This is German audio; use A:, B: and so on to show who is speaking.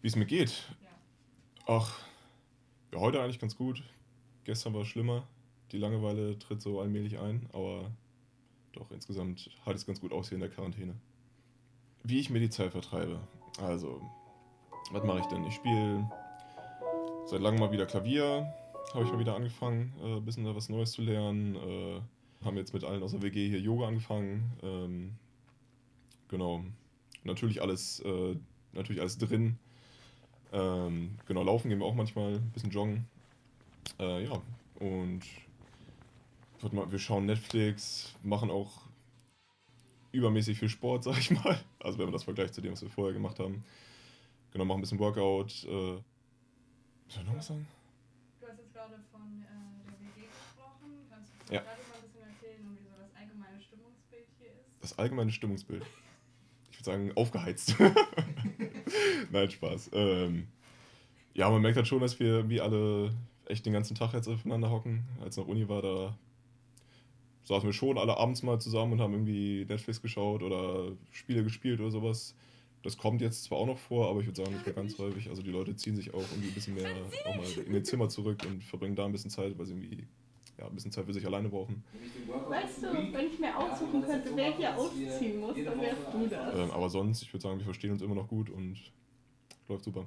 A: Wie es mir geht? Ach, ja, heute eigentlich ganz gut. Gestern war es schlimmer. Die Langeweile tritt so allmählich ein, aber doch insgesamt hat es ganz gut aus hier in der Quarantäne. Wie ich mir die Zeit vertreibe. Also, was mache ich denn? Ich spiele seit langem mal wieder Klavier. Habe ich mal wieder angefangen, äh, ein bisschen da was Neues zu lernen. Äh, haben jetzt mit allen aus der WG hier Yoga angefangen. Ähm, genau. Natürlich alles, äh, natürlich alles drin. Ähm, genau, laufen gehen wir auch manchmal, ein bisschen joggen. Äh, ja, und wir schauen Netflix, machen auch übermäßig viel Sport, sag ich mal. Also wenn man das vergleicht zu dem, was wir vorher gemacht haben. Genau, machen ein bisschen Workout. Äh, soll ich noch was sagen?
B: Du hast jetzt gerade von äh, der WG gesprochen. Kannst du
A: Ja.
B: gerade mal ein bisschen erzählen, wie so das allgemeine Stimmungsbild hier ist?
A: Das allgemeine Stimmungsbild. Ich würde sagen, aufgeheizt. Nein, Spaß. Ähm, ja, man merkt halt schon, dass wir wie alle echt den ganzen Tag jetzt aufeinander hocken. Als noch Uni war, da saßen wir schon alle abends mal zusammen und haben irgendwie Netflix geschaut oder Spiele gespielt oder sowas. Das kommt jetzt zwar auch noch vor, aber ich würde sagen, nicht mehr ganz häufig. Also die Leute ziehen sich auch irgendwie ein bisschen mehr auch mal in ihr Zimmer zurück und verbringen da ein bisschen Zeit, weil sie irgendwie ja, ein bisschen Zeit für sich alleine brauchen.
B: Weißt du, wenn ich mir aussuchen könnte, wer hier ausziehen muss, dann wärst du das.
A: Ähm, aber sonst, ich würde sagen, wir verstehen uns immer noch gut und läuft super.